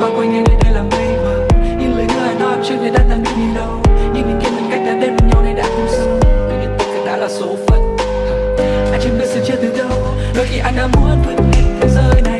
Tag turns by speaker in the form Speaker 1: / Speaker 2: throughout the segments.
Speaker 1: bao quanh anh đây đây là mây mờ Những lời người nói trước đây đã tan biến đi đâu nhưng định kiến mình cách đã đến với nhau này đã không sâu Tuy nhiên tất cả đã là số phận à, Anh chưa biết sẽ chết từ đâu Đôi khi anh đã muốn vượt hết thế giới này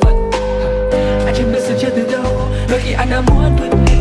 Speaker 1: phận Anh chẳng biết sự chết từ đâu Đôi khi anh đã muốn vượt lên